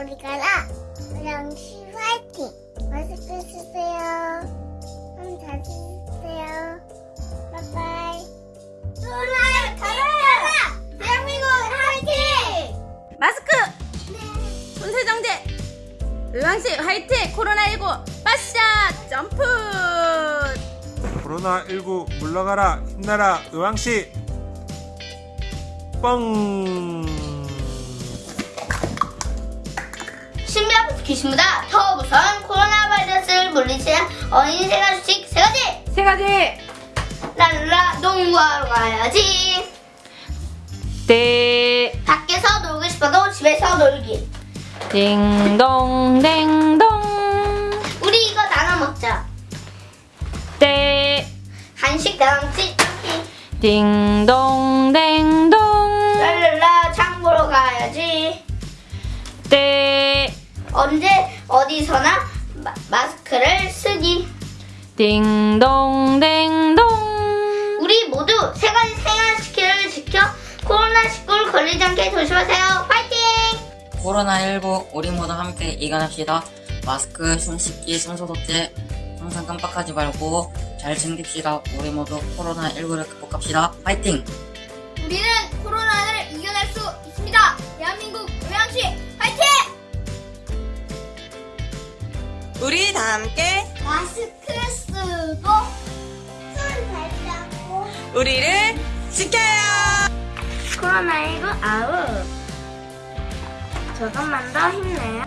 파이팅! 마스크 쓰세요. 손잘 쓰세요. 바이바이. 코로나 가라! 대한민국 파이팅! 마스크 네. 손세정제 의왕시 화이팅 코로나19 빠샤 점프 코로나19 물러가라 힘내라 의왕시 뻥 신비한 귀신보다. 더 무서운 코로나 바이러스를 물리치는 어린이 생활 수칙 세 가지! 세 가지! 랄라 농구하러 가야지! 떼 밖에서 놀고 싶어도 집에서 놀기. 딩동 댕동. 우리 이거 나눠 먹자. 떼 간식 남지 않기 딩동 댕 언제 어디서나 마, 마스크를 쓰기 딩동 댕동 우리 모두 세 가지 생활시키를 지켜 코로나19를 걸리지 않게 조심하세요 파이팅! 코로나19 우리 모두 함께 이겨냅시다. 마스크, 손 씻기, 손소독제 항상 깜빡하지 말고 잘 챙깁시다. 우리 모두 코로나19를 극복합시다. 파이팅! 우리 다 함께 마스크 쓰고 손잘 잡고. 우리를 지켜요. 코로나19 아웃. 조금만 더 힘내요